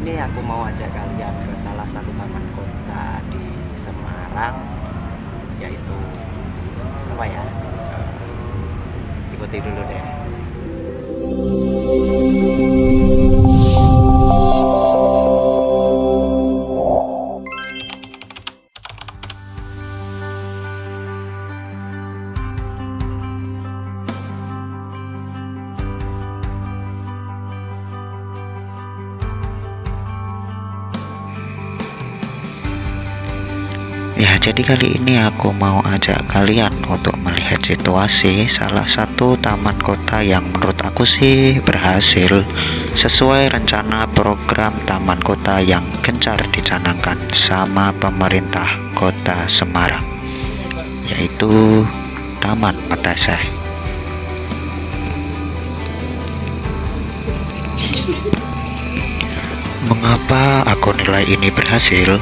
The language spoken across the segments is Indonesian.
ini aku mau ajak kalian ke salah satu taman kota di Semarang yaitu apa ya Eh, ikuti dulu Ya, jadi kali ini aku mau ajak kalian untuk melihat situasi salah satu taman kota yang menurut aku sih berhasil sesuai rencana program taman kota yang gencar dicanangkan sama pemerintah kota Semarang yaitu Taman Metaseh. Mengapa aku nilai ini berhasil?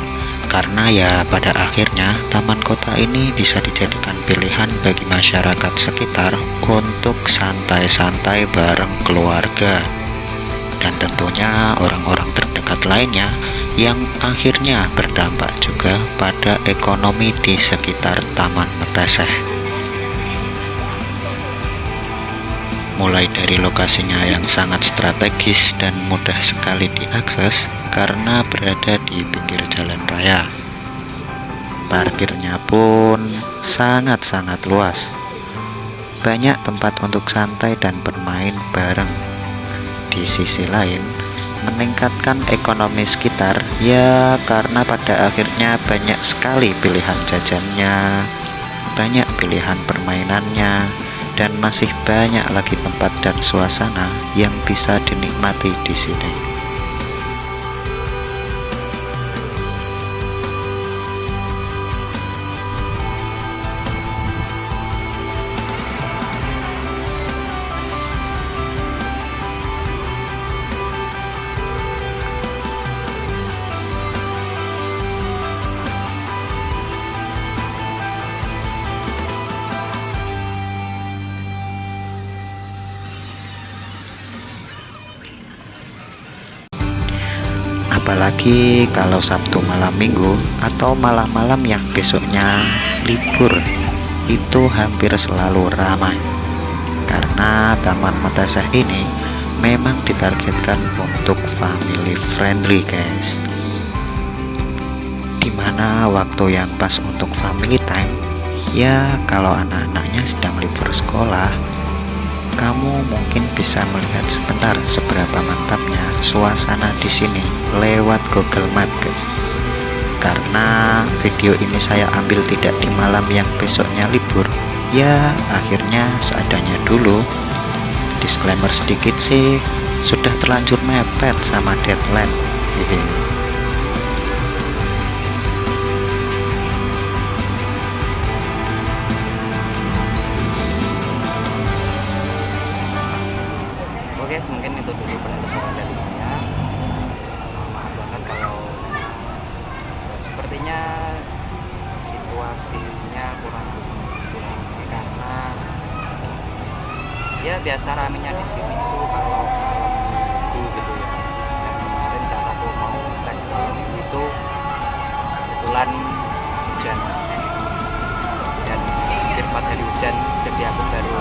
Karena ya pada akhirnya taman kota ini bisa dijadikan pilihan bagi masyarakat sekitar untuk santai-santai bareng keluarga dan tentunya orang-orang terdekat lainnya yang akhirnya berdampak juga pada ekonomi di sekitar Taman Meteseh. Mulai dari lokasinya yang sangat strategis dan mudah sekali diakses karena berada di pinggir jalan raya. Parkirnya pun sangat-sangat luas. Banyak tempat untuk santai dan bermain bareng. Di sisi lain, meningkatkan ekonomi sekitar ya karena pada akhirnya banyak sekali pilihan jajannya, banyak pilihan permainannya, dan masih banyak lagi tempat dan suasana yang bisa dinikmati di sini. Apalagi kalau Sabtu malam minggu atau malam-malam yang besoknya libur. Itu hampir selalu ramai. Karena Taman Metaseh ini memang ditargetkan untuk family friendly guys. Di mana waktu yang pas untuk family time? Ya kalau anak-anaknya sedang libur sekolah kamu mungkin bisa melihat sebentar seberapa mantapnya suasana di sini lewat Google Map guys karena video ini saya ambil tidak di malam yang besoknya libur. Ya akhirnya seadanya dulu. Disclaimer sedikit sih sudah terlanjur mepet sama deadline ya biasa ramenya di sini tuh kalau minggu gitu ya. Dan kemarin saat aku mau trek itu kebetulan hujan. Dan hampir 4 hari hujan jadi aku baru